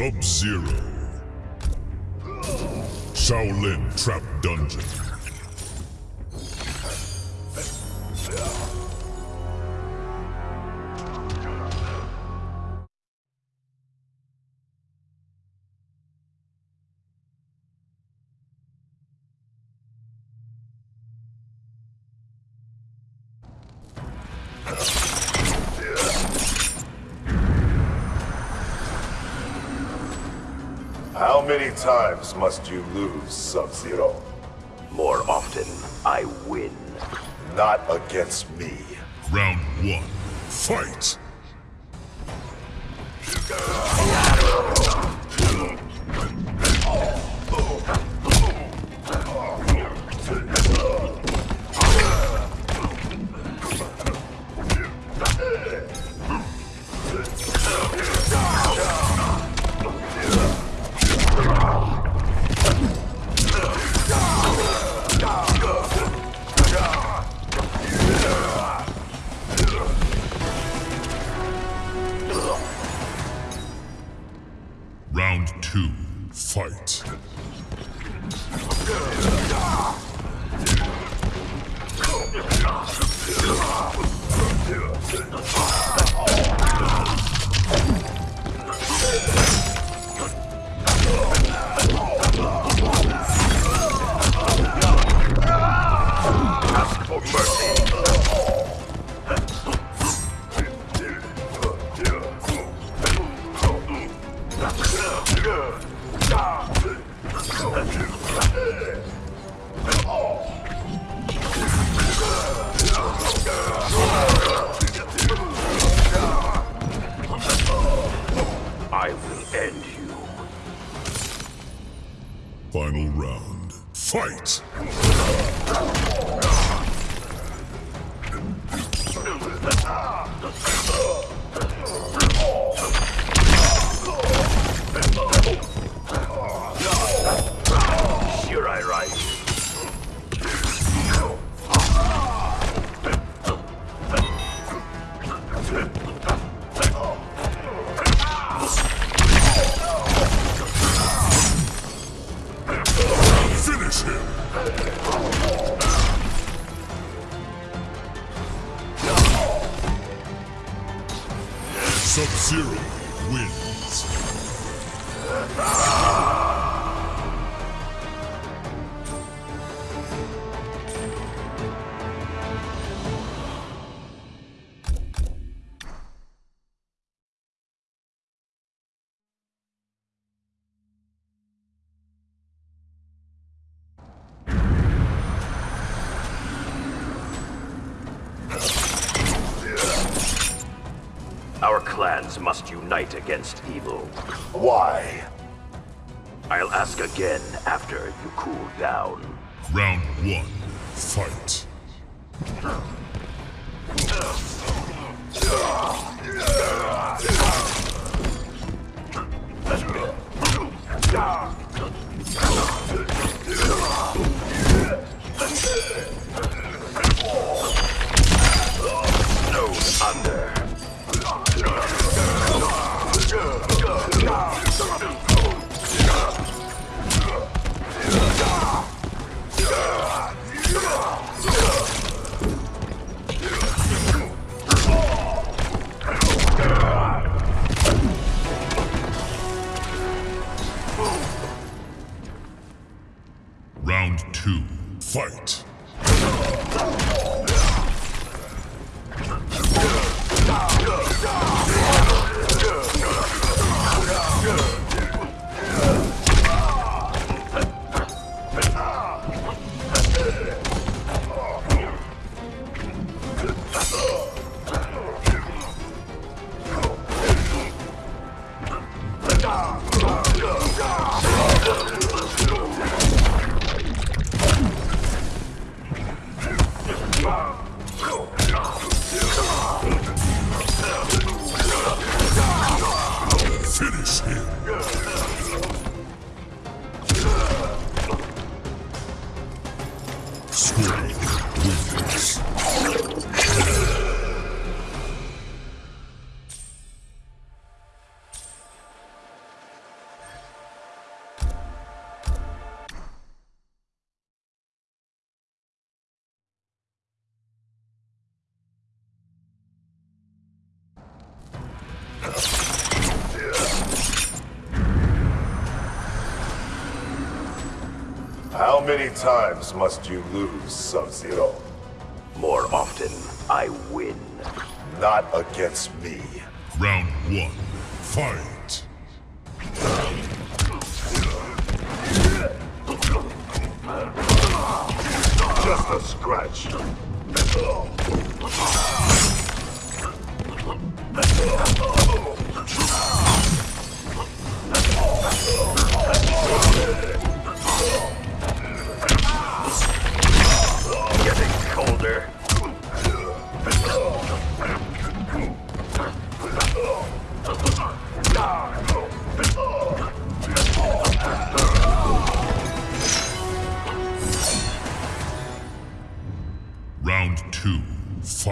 Sub-Zero. Shaolin Trap Dungeon. Many times must you lose, Sub-Zero? More often, I win. Not against me. Round one. Fight! Clans must unite against evil. Why? I'll ask again after you cool down. Round one. Fight. How many times must you lose, Sub-Zero? More often, I win. Not against me. Round one, fight. Just a scratch. Getting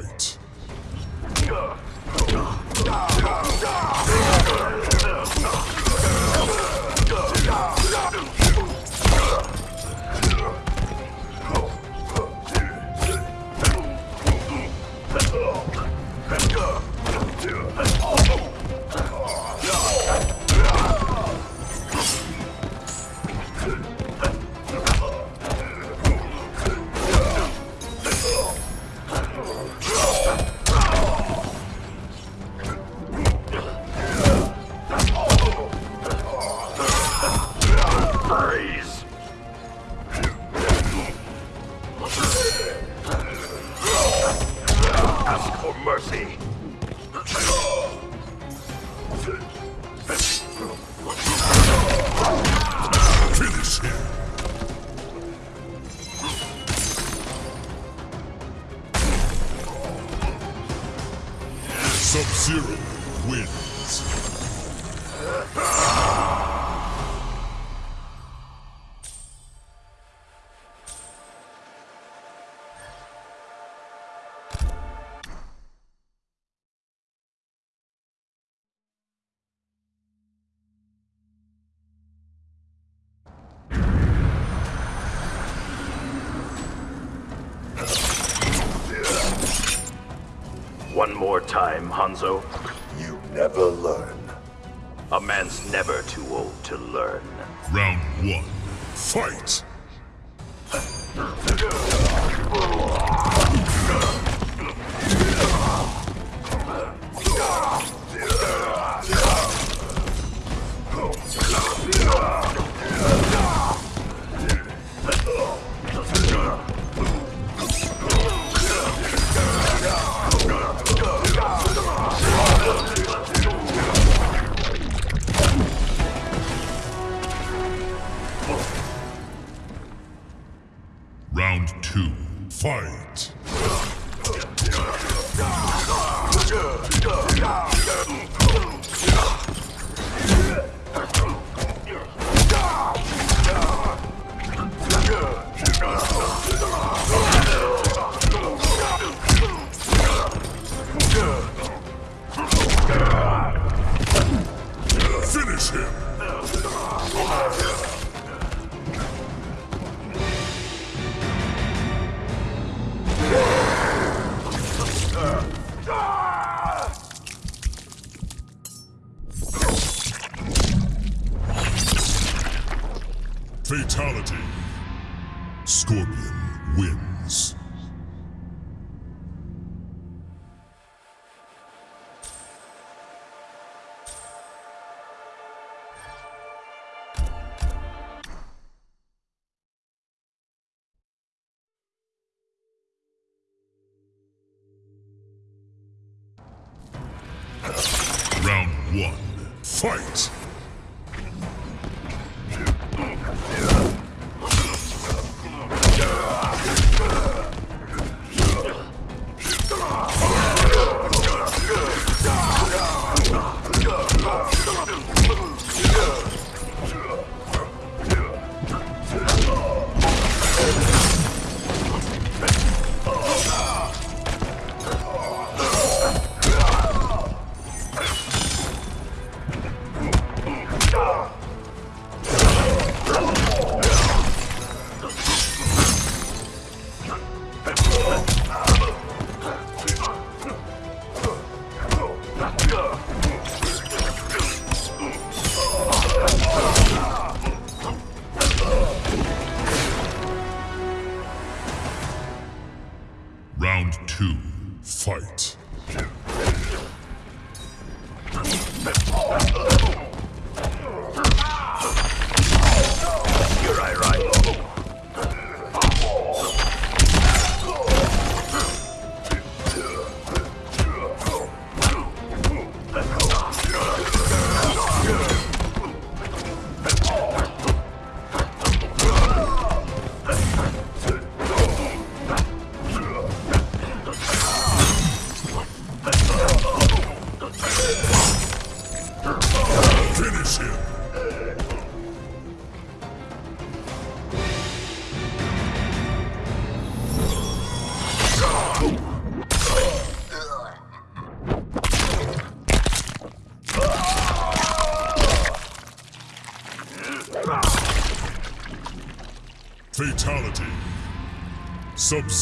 fight. More time, Hanzo. You never learn. A man's never too old to learn. Round one, fight. Round two, fight. Fight!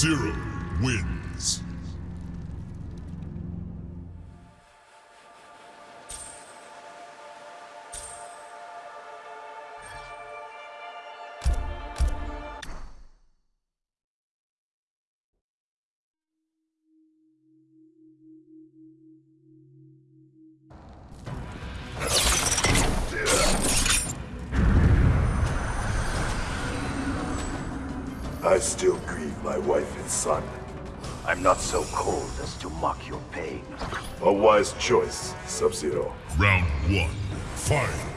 Sub-Zero wins. I still my wife and son. I'm not so cold as to mock your pain. A wise choice, Sub-Zero. Round one, fight.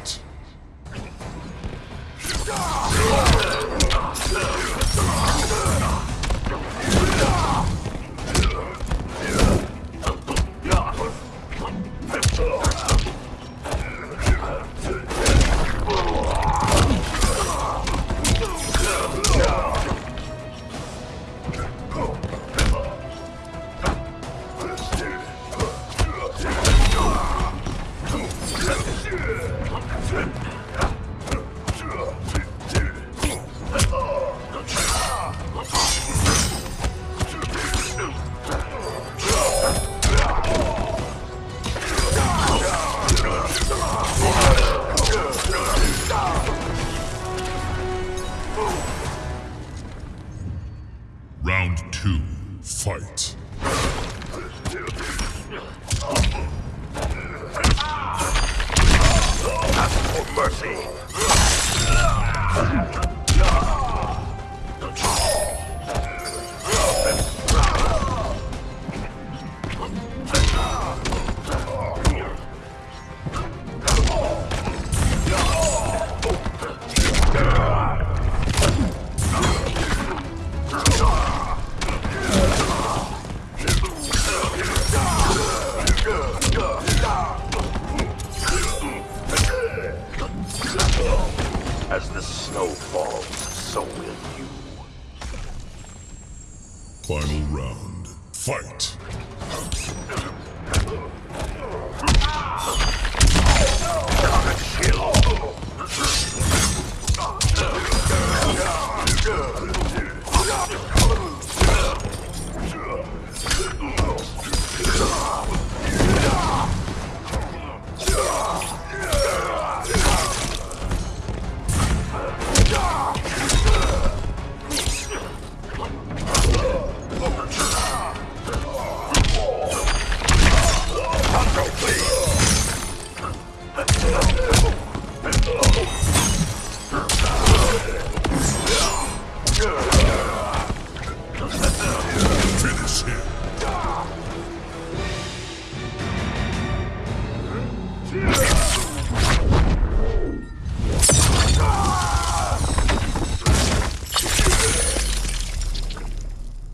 Round two, fight. For mercy. As the snow falls, so will you. Final round, fight. Finish him.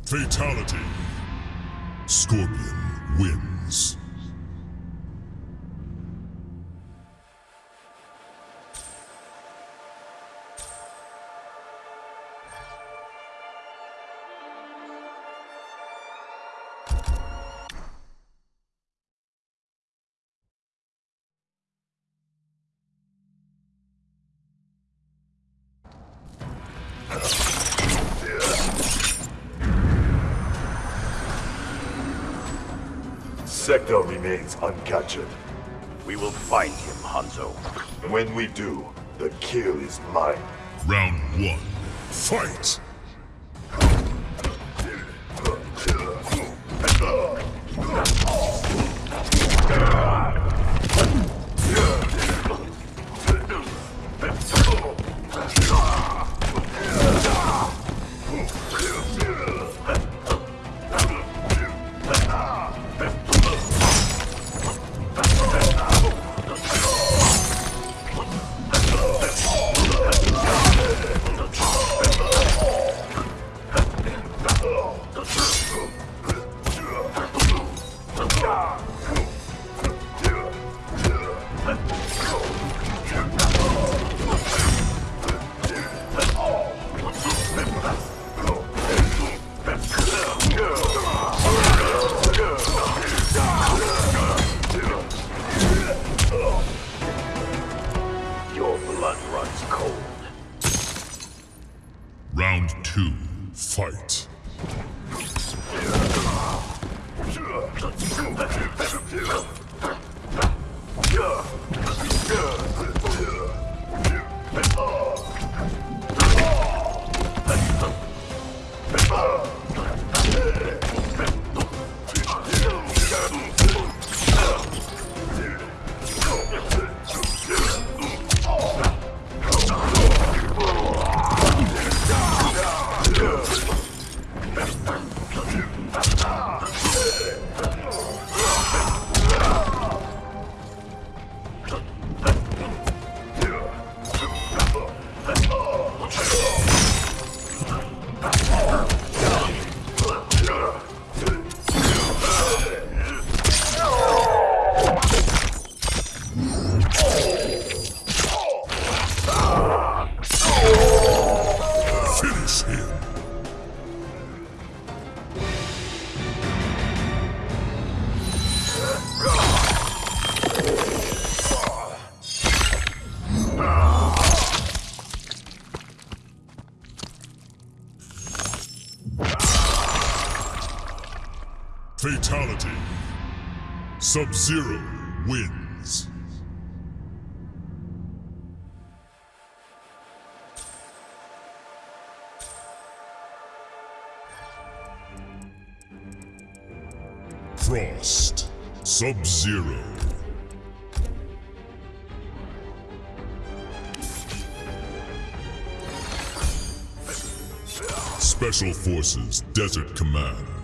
Fatality. Scorpion wins. Remains uncaptured. We will find him, Hanzo. When we do, the kill is mine. Round one, fight. Yeah. Sub-Zero wins. Frost. Sub-Zero. Special Forces Desert Command.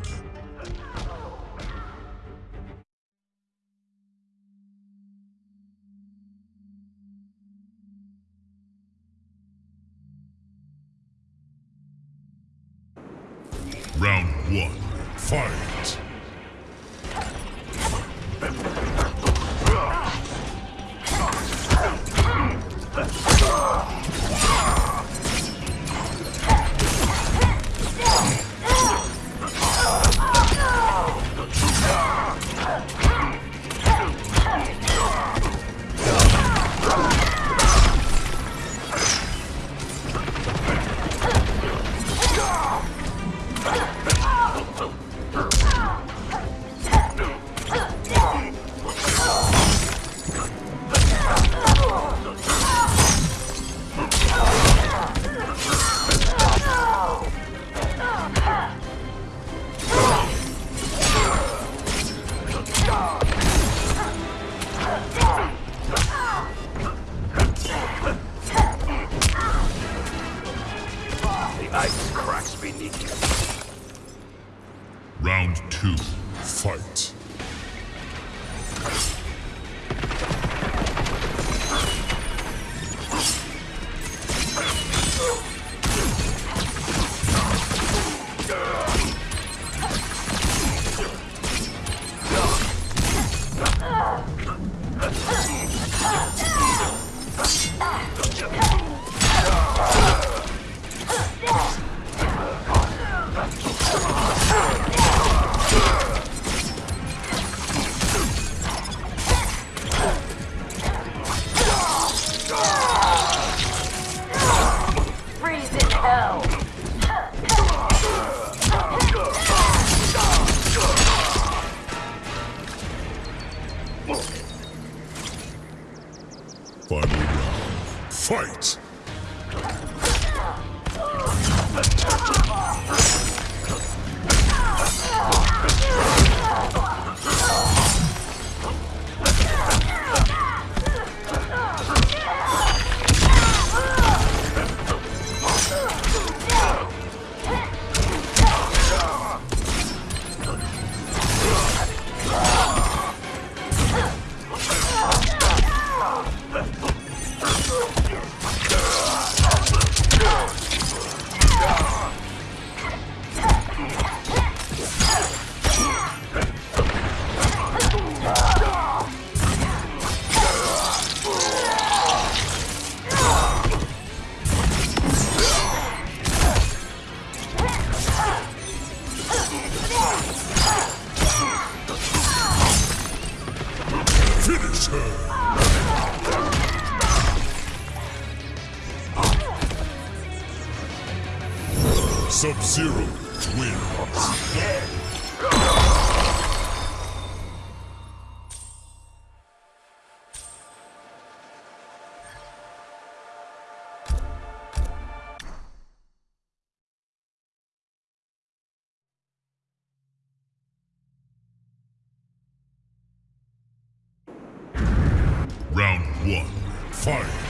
One, fight!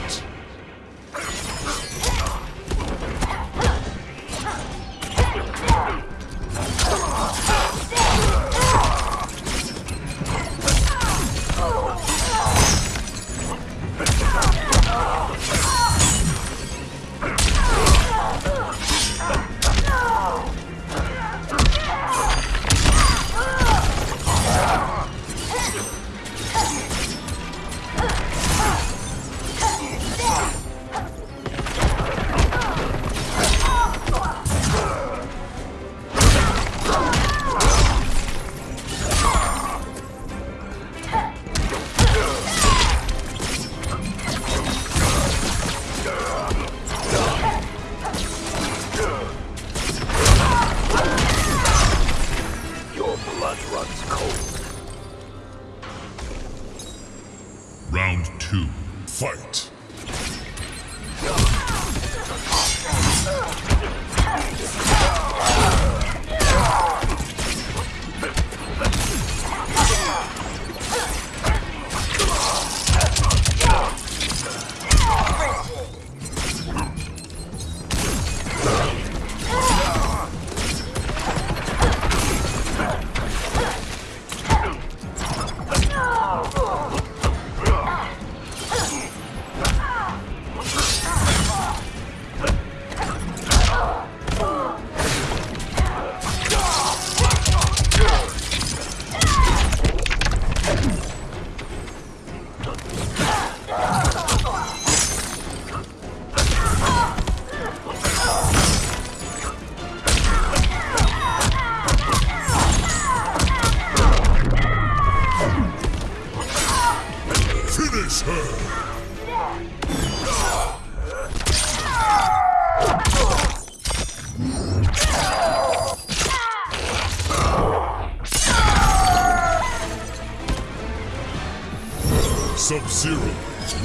Sub-Zero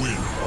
wins.